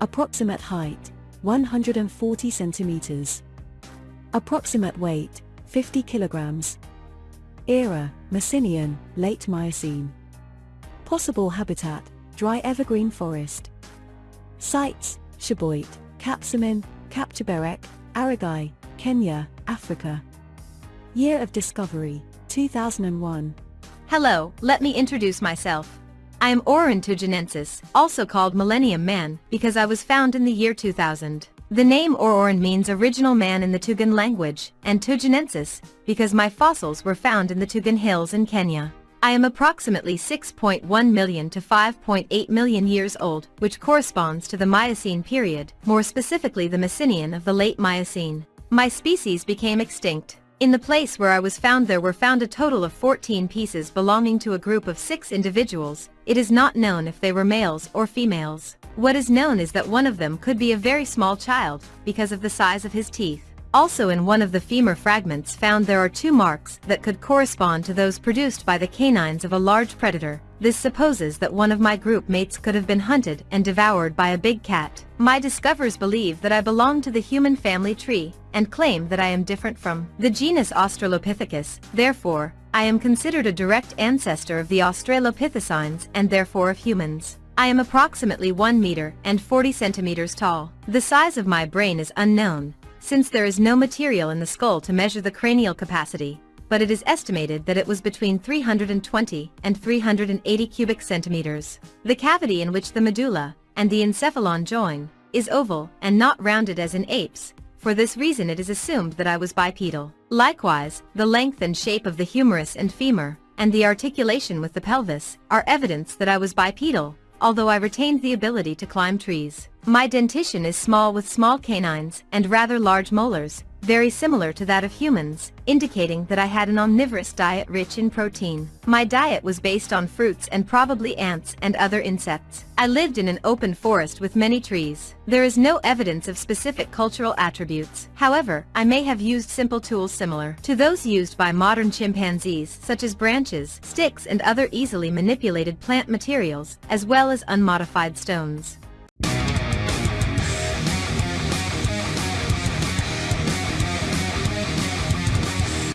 Approximate height, 140 centimeters. Approximate weight, 50 kilograms. Era, Messinian, late Miocene. Possible habitat, dry evergreen forest. Sites, Cheboit, Kapsomin, Kapcheberek, Aragai, Kenya, Africa. Year of discovery, 2001. Hello, let me introduce myself. I am Orrorin Tugenensis, also called Millennium Man, because I was found in the year 2000. The name Orrorin means original man in the Tugen language, and Tugenensis, because my fossils were found in the Tugen Hills in Kenya. I am approximately 6.1 million to 5.8 million years old, which corresponds to the Miocene period, more specifically the Messinian of the late Miocene. My species became extinct. In the place where I was found there were found a total of 14 pieces belonging to a group of six individuals. It is not known if they were males or females. What is known is that one of them could be a very small child, because of the size of his teeth. Also in one of the femur fragments found there are two marks that could correspond to those produced by the canines of a large predator. This supposes that one of my group mates could have been hunted and devoured by a big cat. My discoverers believe that I belong to the human family tree, and claim that I am different from the genus Australopithecus, therefore, I am considered a direct ancestor of the Australopithecines and therefore of humans. I am approximately 1 meter and 40 centimeters tall. The size of my brain is unknown, since there is no material in the skull to measure the cranial capacity, but it is estimated that it was between 320 and 380 cubic centimeters. The cavity in which the medulla and the encephalon join is oval and not rounded as in apes, for this reason it is assumed that I was bipedal. Likewise, the length and shape of the humerus and femur, and the articulation with the pelvis, are evidence that I was bipedal, although I retained the ability to climb trees. My dentition is small with small canines and rather large molars, very similar to that of humans, indicating that I had an omnivorous diet rich in protein. My diet was based on fruits and probably ants and other insects. I lived in an open forest with many trees. There is no evidence of specific cultural attributes. However, I may have used simple tools similar to those used by modern chimpanzees such as branches, sticks and other easily manipulated plant materials, as well as unmodified stones.